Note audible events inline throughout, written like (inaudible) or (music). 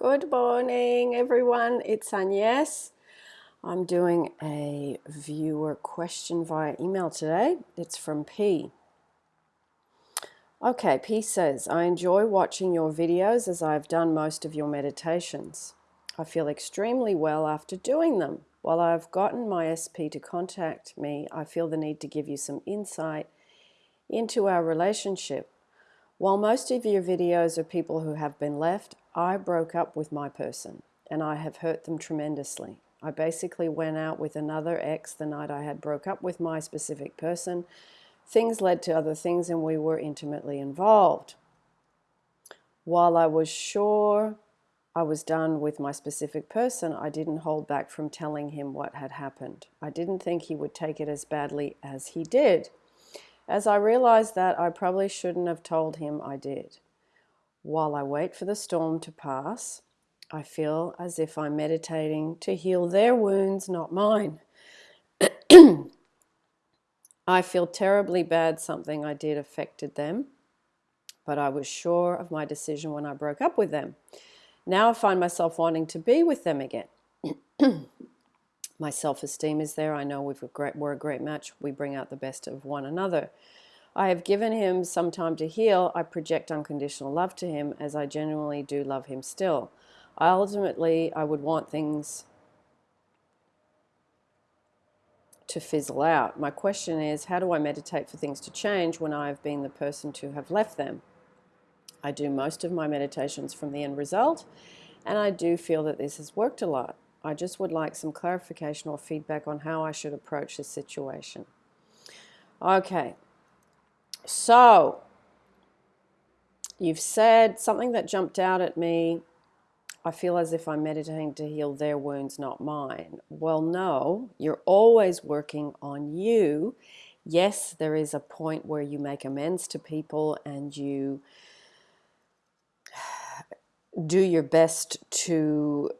Good morning, everyone. It's Agnes. I'm doing a viewer question via email today. It's from P. Okay, P says, I enjoy watching your videos as I've done most of your meditations. I feel extremely well after doing them. While I've gotten my SP to contact me, I feel the need to give you some insight into our relationship. While most of your videos are people who have been left, I broke up with my person and I have hurt them tremendously. I basically went out with another ex the night I had broke up with my specific person. Things led to other things and we were intimately involved. While I was sure I was done with my specific person, I didn't hold back from telling him what had happened. I didn't think he would take it as badly as he did. As I realized that, I probably shouldn't have told him I did. While I wait for the storm to pass, I feel as if I'm meditating to heal their wounds, not mine. (clears throat) I feel terribly bad something I did affected them, but I was sure of my decision when I broke up with them. Now I find myself wanting to be with them again. (clears throat) my self-esteem is there. I know we've a great, we're a great match. We bring out the best of one another. I have given him some time to heal. I project unconditional love to him as I genuinely do love him still. I ultimately, I would want things to fizzle out. My question is, how do I meditate for things to change when I have been the person to have left them? I do most of my meditations from the end result, and I do feel that this has worked a lot. I just would like some clarification or feedback on how I should approach this situation. Okay, so, you've said something that jumped out at me. I feel as if I'm meditating to heal their wounds, not mine. Well, no, you're always working on you. Yes, there is a point where you make amends to people and you (sighs) do your best to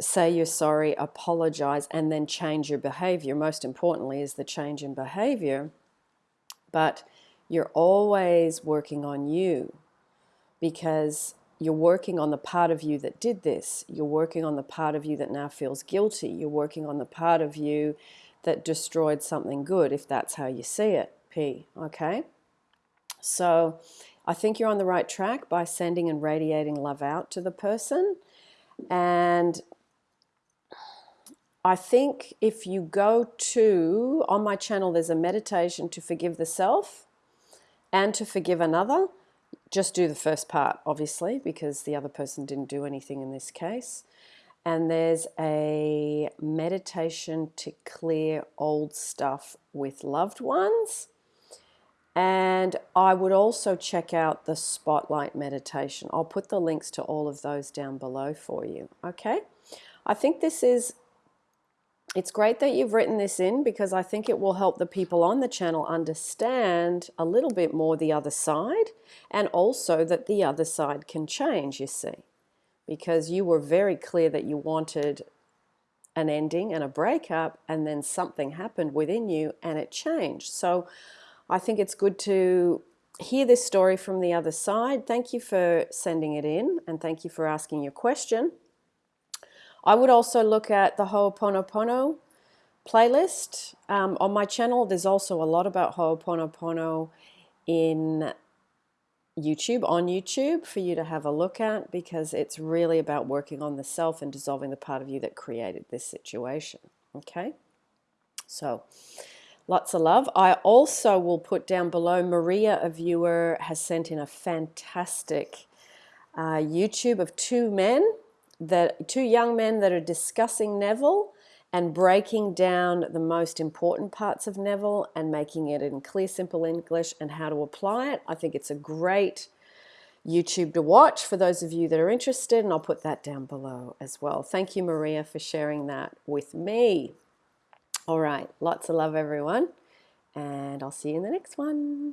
say you're sorry, apologize, and then change your behavior. Most importantly is the change in behavior but you're always working on you because you're working on the part of you that did this. You're working on the part of you that now feels guilty. You're working on the part of you that destroyed something good, if that's how you see it, P, okay? So I think you're on the right track by sending and radiating love out to the person. And I think if you go to, on my channel, there's a meditation to forgive the self and to forgive another. Just do the first part, obviously, because the other person didn't do anything in this case. And there's a meditation to clear old stuff with loved ones. And I would also check out the Spotlight meditation. I'll put the links to all of those down below for you. Okay? I think this is it's great that you've written this in because I think it will help the people on the channel understand a little bit more the other side and also that the other side can change, you see. Because you were very clear that you wanted an ending and a breakup and then something happened within you and it changed. So I think it's good to hear this story from the other side. Thank you for sending it in and thank you for asking your question. I would also look at the Ho'oponopono playlist. Um, on my channel, there's also a lot about Ho'oponopono in YouTube, on YouTube, for you to have a look at because it's really about working on the self and dissolving the part of you that created this situation. Okay? So, lots of love. I also will put down below, Maria, a viewer, has sent in a fantastic uh, YouTube of two men that two young men that are discussing Neville and breaking down the most important parts of Neville and making it in clear, simple English and how to apply it. I think it's a great YouTube to watch for those of you that are interested, and I'll put that down below as well. Thank you, Maria, for sharing that with me. All right, lots of love, everyone, and I'll see you in the next one.